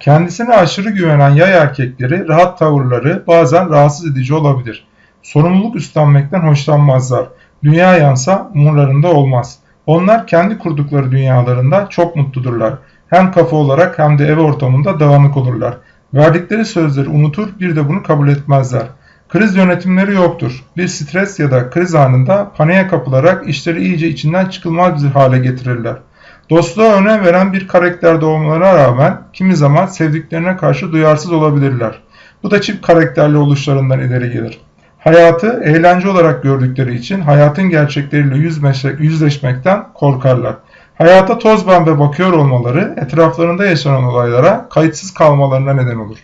Kendisine aşırı güvenen yay erkekleri rahat tavırları bazen rahatsız edici olabilir. Sorumluluk üstlenmekten hoşlanmazlar. Dünya yansa umurlarında olmaz. Onlar kendi kurdukları dünyalarında çok mutludurlar. Hem kafa olarak hem de ev ortamında dağınık olurlar. Verdikleri sözleri unutur bir de bunu kabul etmezler. Kriz yönetimleri yoktur. Bir stres ya da kriz anında paniğe kapılarak işleri iyice içinden çıkılmaz bir hale getirirler. Dostluğa önem veren bir karakter doğumlarına rağmen kimi zaman sevdiklerine karşı duyarsız olabilirler. Bu da çift karakterli oluşlarından ileri gelir. Hayatı eğlence olarak gördükleri için hayatın gerçekleriyle yüzleşmekten korkarlar. Hayata toz pembe bakıyor olmaları etraflarında yaşanan olaylara kayıtsız kalmalarına neden olur.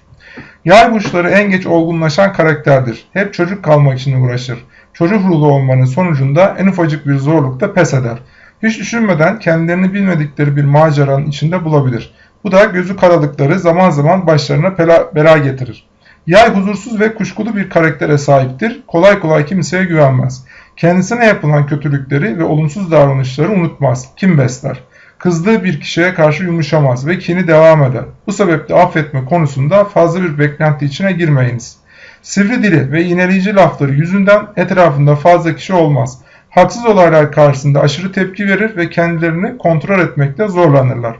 Yay burçları en geç olgunlaşan karakterdir. Hep çocuk kalmak için uğraşır. Çocuk ruhlu olmanın sonucunda en ufacık bir zorlukta pes eder. Hiç düşünmeden kendilerini bilmedikleri bir maceranın içinde bulabilir. Bu da gözü karalıkları zaman zaman başlarına bela, bela getirir. Yay huzursuz ve kuşkulu bir karaktere sahiptir. Kolay kolay kimseye güvenmez. Kendisine yapılan kötülükleri ve olumsuz davranışları unutmaz. Kim besler? Kızdığı bir kişiye karşı yumuşamaz ve kini devam eder. Bu sebeple affetme konusunda fazla bir beklenti içine girmeyiniz. Sivri dili ve iğneleyici lafları yüzünden etrafında fazla kişi olmaz. Haksız olaylar karşısında aşırı tepki verir ve kendilerini kontrol etmekte zorlanırlar.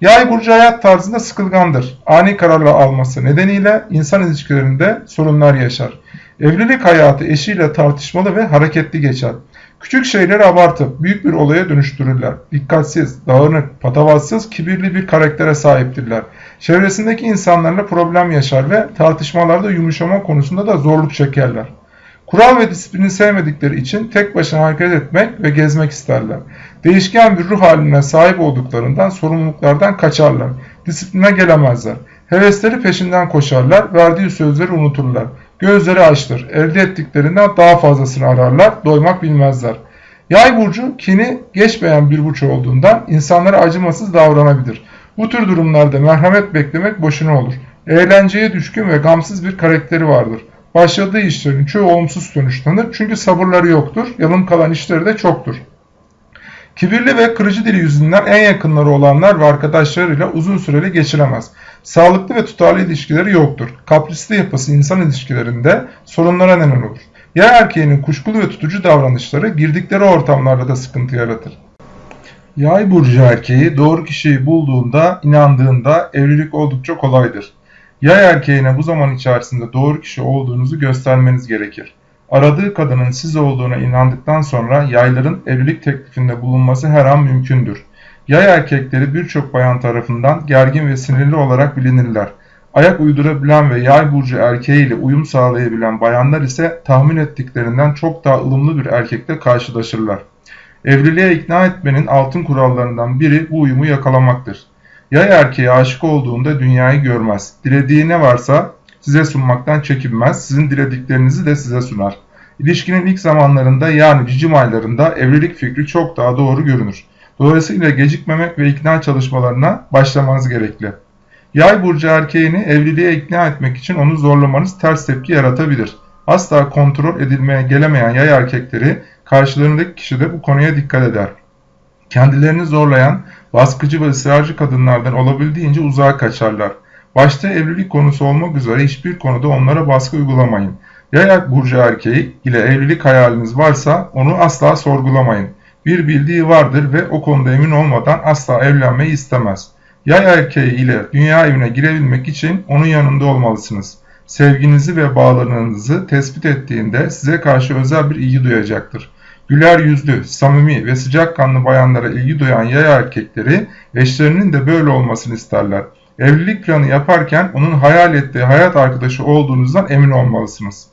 Yay burcu hayat tarzında sıkılgandır. Ani kararlar alması nedeniyle insan ilişkilerinde sorunlar yaşar. Evlilik hayatı eşiyle tartışmalı ve hareketli geçer. Küçük şeyleri abartıp büyük bir olaya dönüştürürler. Dikkatsiz, dağınık, patavatsız, kibirli bir karaktere sahiptirler. Çevresindeki insanlarla problem yaşar ve tartışmalarda yumuşama konusunda da zorluk çekerler. Kural ve disiplini sevmedikleri için tek başına hareket etmek ve gezmek isterler. Değişken bir ruh haline sahip olduklarından sorumluluklardan kaçarlar. Disipline gelemezler. Hevesleri peşinden koşarlar, verdiği sözleri unuturlar. Gözleri açtır. Elde ettiklerinden daha fazlasını ararlar, doymak bilmezler. Yay burcu kini geçmeyen bir burç olduğundan insanlara acımasız davranabilir. Bu tür durumlarda merhamet beklemek boşuna olur. Eğlenceye düşkün ve gamsız bir karakteri vardır. Başladığı işlerin çoğu olumsuz sonuçlanır çünkü sabırları yoktur, yalın kalan işleri de çoktur. Kibirli ve kırıcı dili yüzünden en yakınları olanlar ve arkadaşlarıyla uzun süreli geçiremez. Sağlıklı ve tutarlı ilişkileri yoktur. Kaprisli yapısı insan ilişkilerinde sorunlara neden olur. Yay erkeğinin kuşkulu ve tutucu davranışları girdikleri ortamlarda da sıkıntı yaratır. Yay burcu erkeği doğru kişiyi bulduğunda, inandığında evlilik oldukça kolaydır. Yay erkeğine bu zaman içerisinde doğru kişi olduğunuzu göstermeniz gerekir. Aradığı kadının siz olduğuna inandıktan sonra yayların evlilik teklifinde bulunması her an mümkündür. Yay erkekleri birçok bayan tarafından gergin ve sinirli olarak bilinirler. Ayak uydurabilen ve yay burcu erkeğiyle uyum sağlayabilen bayanlar ise tahmin ettiklerinden çok daha ılımlı bir erkekle karşılaşırlar. Evliliğe ikna etmenin altın kurallarından biri bu uyumu yakalamaktır. Yay erkeğe aşık olduğunda dünyayı görmez. Dilediği ne varsa size sunmaktan çekinmez, sizin dilediklerinizi de size sunar. İlişkinin ilk zamanlarında yani cicim aylarında evlilik fikri çok daha doğru görünür. Dolayısıyla gecikmemek ve ikna çalışmalarına başlamanız gerekli. Yay burcu erkeğini evliliğe ikna etmek için onu zorlamanız ters tepki yaratabilir. Asla kontrol edilmeye gelemeyen yay erkekleri karşılarındaki kişi de bu konuya dikkat eder. Kendilerini zorlayan, baskıcı ve ısrarcı kadınlardan olabildiğince uzağa kaçarlar. Başta evlilik konusu olmak üzere hiçbir konuda onlara baskı uygulamayın. Yay burcu erkeği ile evlilik hayaliniz varsa onu asla sorgulamayın. Bir bildiği vardır ve o konuda emin olmadan asla evlenmeyi istemez. Yay erkeği ile dünya evine girebilmek için onun yanında olmalısınız. Sevginizi ve bağlarınızı tespit ettiğinde size karşı özel bir ilgi duyacaktır. Güler yüzlü, samimi ve sıcakkanlı bayanlara ilgi duyan yay erkekleri eşlerinin de böyle olmasını isterler. Evlilik planı yaparken onun hayal ettiği hayat arkadaşı olduğunuzdan emin olmalısınız.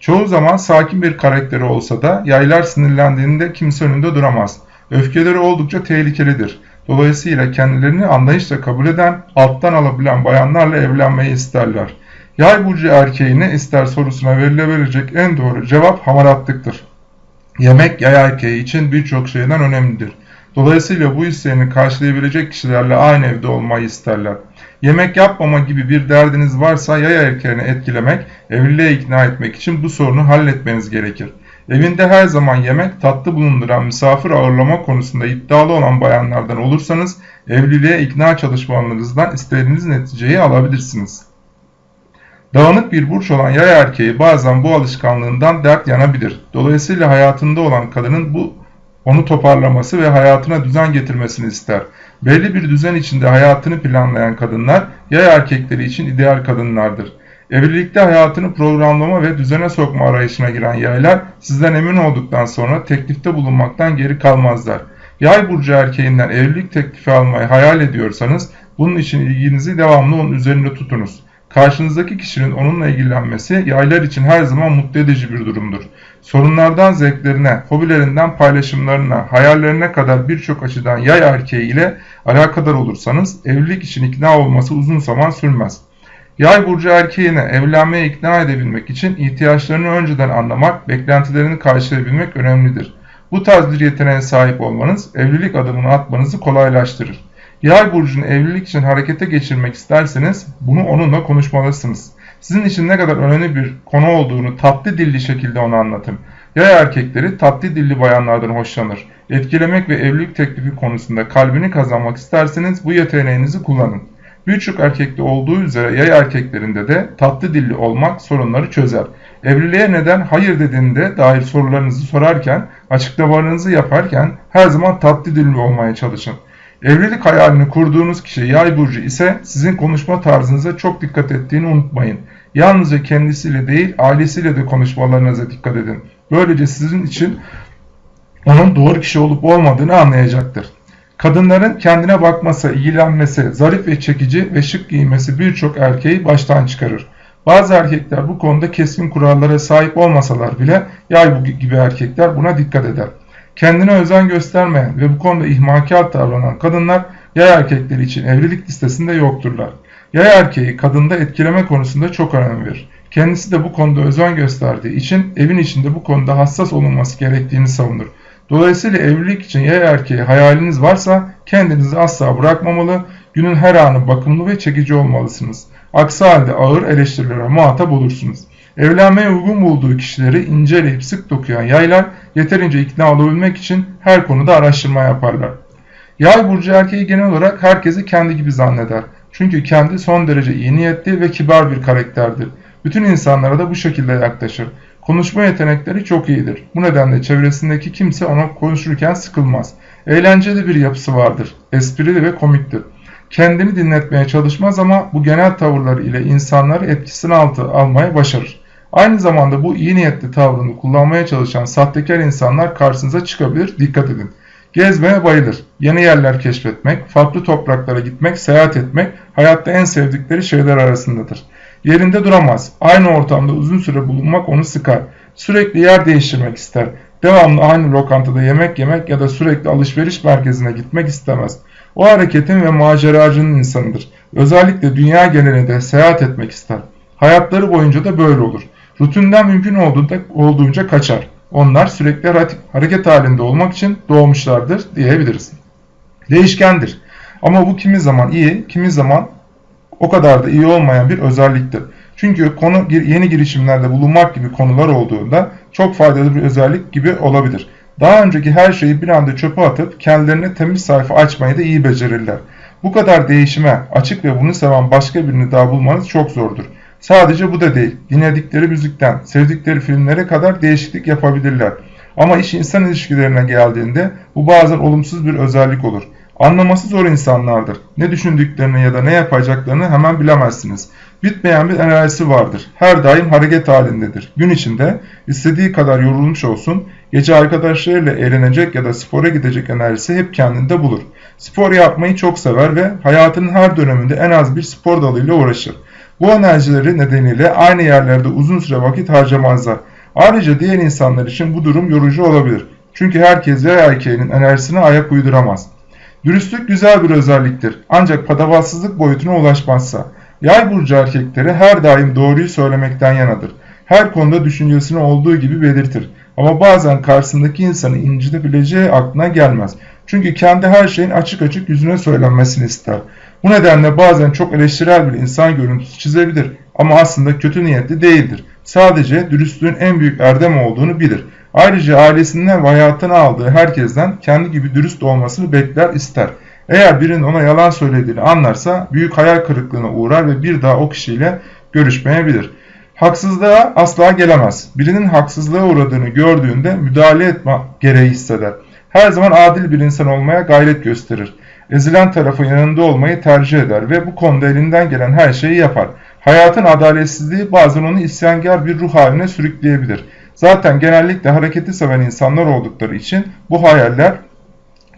Çoğu zaman sakin bir karakteri olsa da yaylar sinirlendiğinde kimse önünde duramaz. Öfkeleri oldukça tehlikelidir. Dolayısıyla kendilerini anlayışla kabul eden, alttan alabilen bayanlarla evlenmeyi isterler. Yay burcu erkeğine ister sorusuna verilebilecek en doğru cevap hamaratlıktır. Yemek yay erkeği için birçok şeyden önemlidir. Dolayısıyla bu isteğini karşılayabilecek kişilerle aynı evde olmayı isterler. Yemek yapmama gibi bir derdiniz varsa yay erkeğini etkilemek, evliliğe ikna etmek için bu sorunu halletmeniz gerekir. Evinde her zaman yemek, tatlı bulunduran misafir ağırlama konusunda iddialı olan bayanlardan olursanız evliliğe ikna çalışmalarınızdan istediğiniz neticeyi alabilirsiniz. Dağınık bir burç olan yay erkeği bazen bu alışkanlığından dert yanabilir. Dolayısıyla hayatında olan kadının bu onu toparlaması ve hayatına düzen getirmesini ister. Belli bir düzen içinde hayatını planlayan kadınlar yay erkekleri için ideal kadınlardır. Evlilikte hayatını programlama ve düzene sokma arayışına giren yaylar sizden emin olduktan sonra teklifte bulunmaktan geri kalmazlar. Yay burcu erkeğinden evlilik teklifi almayı hayal ediyorsanız bunun için ilginizi devamlı onun üzerinde tutunuz. Karşınızdaki kişinin onunla ilgilenmesi yaylar için her zaman mutlu edici bir durumdur. Sorunlardan zevklerine, hobilerinden paylaşımlarına, hayallerine kadar birçok açıdan yay erkeği ile alakadar olursanız evlilik için ikna olması uzun zaman sürmez. Yay burcu erkeğine evlenmeye ikna edebilmek için ihtiyaçlarını önceden anlamak, beklentilerini karşılayabilmek önemlidir. Bu tarz bir yeteneğe sahip olmanız evlilik adımını atmanızı kolaylaştırır. Yay burcunu evlilik için harekete geçirmek isterseniz bunu onunla konuşmalısınız. Sizin için ne kadar önemli bir konu olduğunu tatlı dilli şekilde ona anlatın. Yay erkekleri tatlı dilli bayanlardan hoşlanır. Etkilemek ve evlilik teklifi konusunda kalbini kazanmak isterseniz bu yeteneğinizi kullanın. Birçok erkekte olduğu üzere yay erkeklerinde de tatlı dilli olmak sorunları çözer. Evliliğe neden hayır dediğinde dair sorularınızı sorarken, açıklamalarınızı yaparken her zaman tatlı dilli olmaya çalışın. Evlilik hayalini kurduğunuz kişi yay burcu ise sizin konuşma tarzınıza çok dikkat ettiğini unutmayın. Yalnızca kendisiyle değil ailesiyle de konuşmalarınıza dikkat edin. Böylece sizin için onun doğru kişi olup olmadığını anlayacaktır. Kadınların kendine bakması, ilgilenmesi, zarif ve çekici ve şık giymesi birçok erkeği baştan çıkarır. Bazı erkekler bu konuda keskin kurallara sahip olmasalar bile yay gibi erkekler buna dikkat eder. Kendine özen göstermeyen ve bu konuda ihmalkar davranan kadınlar yay erkekleri için evlilik listesinde yokturlar. Yay erkeği kadında etkileme konusunda çok önem verir. Kendisi de bu konuda özen gösterdiği için evin içinde bu konuda hassas olunması gerektiğini savunur. Dolayısıyla evlilik için yay erkeği hayaliniz varsa kendinizi asla bırakmamalı, günün her anı bakımlı ve çekici olmalısınız. Aksi halde ağır eleştirilere muhatap olursunuz. Evlenmeye uygun bulduğu kişileri inceleyip sık dokuyan yaylar yeterince ikna olabilmek için her konuda araştırma yaparlar. Yay burcu erkeği genel olarak herkesi kendi gibi zanneder. Çünkü kendi son derece iyi niyetli ve kibar bir karakterdir. Bütün insanlara da bu şekilde yaklaşır. Konuşma yetenekleri çok iyidir. Bu nedenle çevresindeki kimse ona konuşurken sıkılmaz. Eğlenceli bir yapısı vardır. Esprili ve komiktir. Kendini dinletmeye çalışmaz ama bu genel tavırları ile insanları etkisine altı almaya başarır. Aynı zamanda bu iyi niyetli tavrını kullanmaya çalışan sahtekar insanlar karşınıza çıkabilir, dikkat edin. Gezmeye bayılır. Yeni yerler keşfetmek, farklı topraklara gitmek, seyahat etmek hayatta en sevdikleri şeyler arasındadır. Yerinde duramaz. Aynı ortamda uzun süre bulunmak onu sıkar. Sürekli yer değiştirmek ister. Devamlı aynı lokantada yemek yemek ya da sürekli alışveriş merkezine gitmek istemez. O hareketin ve maceracının insanıdır. Özellikle dünya genelinde seyahat etmek ister. Hayatları boyunca da böyle olur. Rutinden mümkün olduğunda, olduğunca kaçar. Onlar sürekli hareket halinde olmak için doğmuşlardır diyebiliriz. Değişkendir. Ama bu kimi zaman iyi, kimi zaman o kadar da iyi olmayan bir özelliktir. Çünkü konu yeni girişimlerde bulunmak gibi konular olduğunda çok faydalı bir özellik gibi olabilir. Daha önceki her şeyi bir anda çöpe atıp kendilerine temiz sayfa açmayı da iyi becerirler. Bu kadar değişime açık ve bunu seven başka birini daha bulmanız çok zordur. Sadece bu da değil. Dinledikleri müzikten, sevdikleri filmlere kadar değişiklik yapabilirler. Ama iş insan ilişkilerine geldiğinde bu bazen olumsuz bir özellik olur. Anlaması zor insanlardır. Ne düşündüklerini ya da ne yapacaklarını hemen bilemezsiniz. Bitmeyen bir enerjisi vardır. Her daim hareket halindedir. Gün içinde istediği kadar yorulmuş olsun, gece arkadaşlarıyla eğlenecek ya da spora gidecek enerjisi hep kendinde bulur. Spor yapmayı çok sever ve hayatının her döneminde en az bir spor dalıyla uğraşır. Bu enerjileri nedeniyle aynı yerlerde uzun süre vakit harcamazlar. Ayrıca diğer insanlar için bu durum yorucu olabilir. Çünkü herkes yay erkeğinin enerjisine ayak uyduramaz. Dürüstlük güzel bir özelliktir. Ancak patavatsızlık boyutuna ulaşmazsa. Yay burcu erkekleri her daim doğruyu söylemekten yanadır. Her konuda düşüncesini olduğu gibi belirtir. Ama bazen karşısındaki insanı incitebileceği aklına gelmez. Çünkü kendi her şeyin açık açık yüzüne söylenmesini ister. Bu nedenle bazen çok eleştirel bir insan görüntüsü çizebilir ama aslında kötü niyetli değildir. Sadece dürüstlüğün en büyük erdem olduğunu bilir. Ayrıca ailesinden ve hayatına aldığı herkesten kendi gibi dürüst olmasını bekler ister. Eğer birinin ona yalan söylediğini anlarsa büyük hayal kırıklığına uğrar ve bir daha o kişiyle görüşmeyebilir. Haksızlığa asla gelemez. Birinin haksızlığa uğradığını gördüğünde müdahale etme gereği hisseder. Her zaman adil bir insan olmaya gayret gösterir. Ezilen tarafın yanında olmayı tercih eder ve bu konuda elinden gelen her şeyi yapar. Hayatın adaletsizliği bazen onu isyankar bir ruh haline sürükleyebilir. Zaten genellikle hareketi seven insanlar oldukları için bu hayaller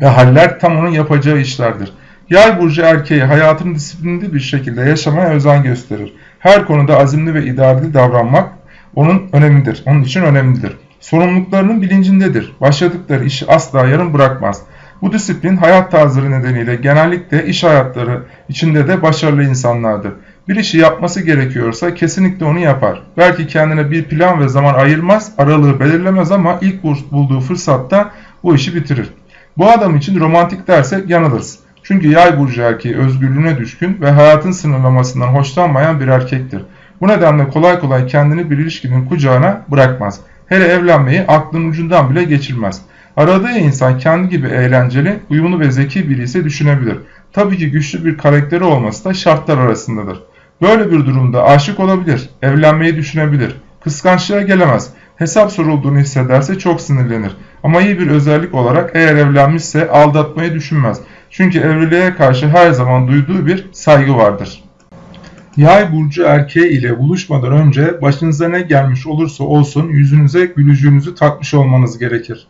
ve haller tam onun yapacağı işlerdir. Yay burcu erkeği hayatını disiplinli bir şekilde yaşamaya özen gösterir. Her konuda azimli ve idareli davranmak onun önemlidir. Onun için önemlidir. Sorumluluklarının bilincindedir. Başladıkları işi asla yarım bırakmaz. Bu disiplin hayat tarzları nedeniyle genellikle iş hayatları içinde de başarılı insanlardır. Bir işi yapması gerekiyorsa kesinlikle onu yapar. Belki kendine bir plan ve zaman ayırmaz, aralığı belirlemez ama ilk bulduğu fırsatta bu işi bitirir. Bu adam için romantik dersek yanılırız. Çünkü yay burcu erkeği özgürlüğüne düşkün ve hayatın sınırlamasından hoşlanmayan bir erkektir. Bu nedenle kolay kolay kendini bir ilişkinin kucağına bırakmaz. Hele evlenmeyi aklın ucundan bile geçirmez. Aradığı insan kendi gibi eğlenceli, uyumlu ve zeki biri ise düşünebilir. Tabii ki güçlü bir karakteri olması da şartlar arasındadır. Böyle bir durumda aşık olabilir, evlenmeyi düşünebilir, kıskançlığa gelemez, hesap sorulduğunu hissederse çok sinirlenir. Ama iyi bir özellik olarak eğer evlenmişse aldatmayı düşünmez. Çünkü evliliğe karşı her zaman duyduğu bir saygı vardır. Yay burcu erkeği ile buluşmadan önce başınıza ne gelmiş olursa olsun yüzünüze gülücüğünüzü takmış olmanız gerekir.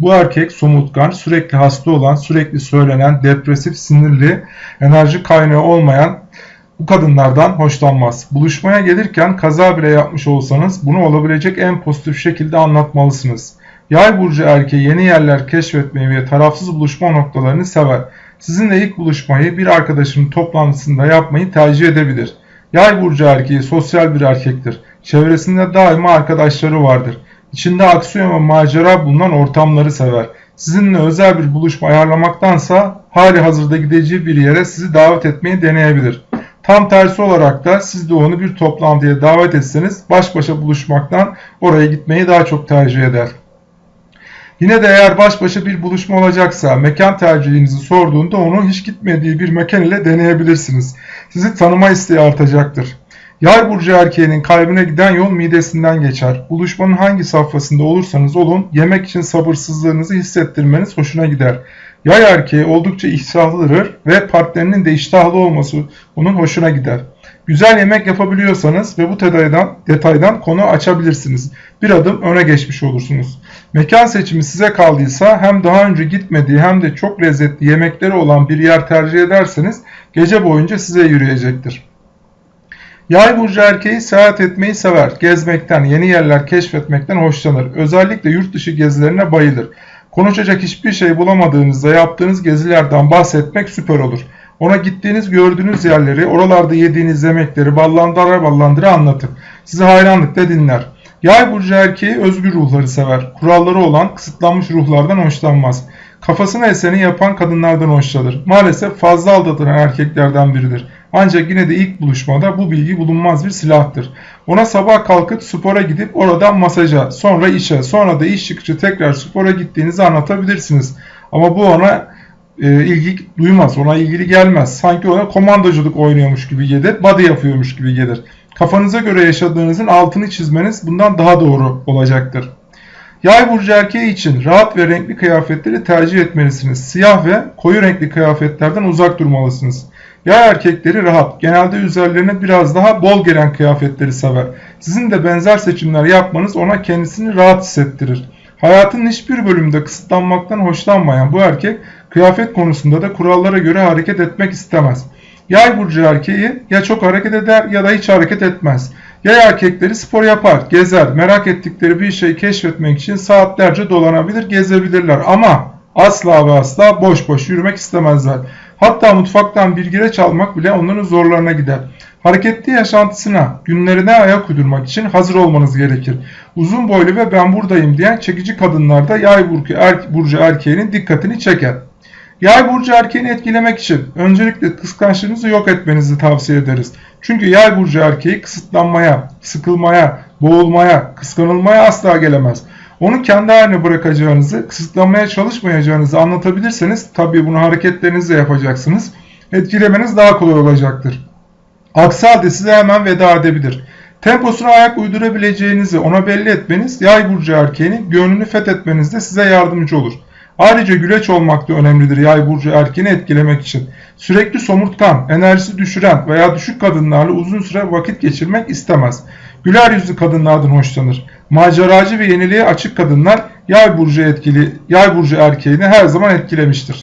Bu erkek somutkan, sürekli hasta olan, sürekli söylenen, depresif, sinirli, enerji kaynağı olmayan bu kadınlardan hoşlanmaz. Buluşmaya gelirken kaza bile yapmış olsanız bunu olabilecek en pozitif şekilde anlatmalısınız. Yay burcu erkeği yeni yerler keşfetmeyi ve tarafsız buluşma noktalarını sever. Sizinle ilk buluşmayı bir arkadaşının toplantısında yapmayı tercih edebilir. Yay burcu erkeği sosyal bir erkektir. Çevresinde daima arkadaşları vardır. İçinde aksiyon ve macera bulunan ortamları sever. Sizinle özel bir buluşma ayarlamaktansa hali hazırda gideceği bir yere sizi davet etmeyi deneyebilir. Tam tersi olarak da siz de onu bir toplantıya davet etseniz baş başa buluşmaktan oraya gitmeyi daha çok tercih eder. Yine de eğer baş başa bir buluşma olacaksa mekan tercihinizi sorduğunda onu hiç gitmediği bir mekan ile deneyebilirsiniz. Sizi tanıma isteği artacaktır. Yay burcu erkeğinin kalbine giden yol midesinden geçer. Buluşmanın hangi safhasında olursanız olun yemek için sabırsızlığınızı hissettirmeniz hoşuna gider. Yay erkeği oldukça iştahlıdır ve partnerinin de iştahlı olması onun hoşuna gider. Güzel yemek yapabiliyorsanız ve bu detaydan, detaydan konu açabilirsiniz. Bir adım öne geçmiş olursunuz. Mekan seçimi size kaldıysa hem daha önce gitmediği hem de çok lezzetli yemekleri olan bir yer tercih ederseniz gece boyunca size yürüyecektir. Yay burcu erkeği seyahat etmeyi sever. Gezmekten, yeni yerler keşfetmekten hoşlanır. Özellikle yurt dışı gezilerine bayılır. Konuşacak hiçbir şey bulamadığınızda yaptığınız gezilerden bahsetmek süper olur. Ona gittiğiniz gördüğünüz yerleri, oralarda yediğiniz yemekleri ballandıra ballandıra anlatın. Sizi hayranlıkla dinler. Yay burcu erkeği özgür ruhları sever. Kuralları olan kısıtlanmış ruhlardan hoşlanmaz. Kafasına eseni yapan kadınlardan hoşlanır. Maalesef fazla aldatılan erkeklerden biridir. Ancak yine de ilk buluşmada bu bilgi bulunmaz bir silahtır. Ona sabah kalkıp spora gidip oradan masaja, sonra işe, sonra da iş çıkışı tekrar spora gittiğinizi anlatabilirsiniz. Ama bu ona e, ilgi duymaz, ona ilgili gelmez. Sanki ona komandoculuk oynuyormuş gibi gelir, body yapıyormuş gibi gelir. Kafanıza göre yaşadığınızın altını çizmeniz bundan daha doğru olacaktır. Yay burcu erkeği için rahat ve renkli kıyafetleri tercih etmelisiniz. Siyah ve koyu renkli kıyafetlerden uzak durmalısınız. Yay erkekleri rahat, genelde üzerlerine biraz daha bol gelen kıyafetleri sever. Sizin de benzer seçimler yapmanız ona kendisini rahat hissettirir. Hayatın hiçbir bölümde kısıtlanmaktan hoşlanmayan bu erkek kıyafet konusunda da kurallara göre hareket etmek istemez. Yay burcu erkeği ya çok hareket eder ya da hiç hareket etmez. Yay erkekleri spor yapar, gezer, merak ettikleri bir şeyi keşfetmek için saatlerce dolanabilir, gezebilirler ama asla ve asla boş boş yürümek istemezler. Hatta mutfaktan bir gireç almak bile onların zorlarına gider. Hareketli yaşantısına, günlerine ayak uydurmak için hazır olmanız gerekir. Uzun boylu ve ben buradayım diyen çekici kadınlarda yay burcu, er, burcu erkeğinin dikkatini çeker. Yay burcu erkeğini etkilemek için öncelikle kıskançlığınızı yok etmenizi tavsiye ederiz. Çünkü yay burcu erkeği kısıtlanmaya, sıkılmaya, boğulmaya, kıskanılmaya asla gelemez. Onu kendi haline bırakacağınızı, kısıtlamaya çalışmayacağınızı anlatabilirseniz tabii bunu hareketlerinizle yapacaksınız. Etkilemeniz daha kolay olacaktır. Aksi halde size hemen veda edebilir. Temposuna ayak uydurabileceğinizi ona belli etmeniz yay burcu erkeğinin gönlünü fethetmenizde size yardımcı olur. Ayrıca güleç olmak da önemlidir yay burcu erkeğini etkilemek için. Sürekli somurtkan, enerjisi düşüren veya düşük kadınlarla uzun süre vakit geçirmek istemez. Güler yüzlü kadınlardan hoşlanır. Maceracı ve yeniliğe açık kadınlar yay burcu etkili, yay burcu erkeğini her zaman etkilemiştir.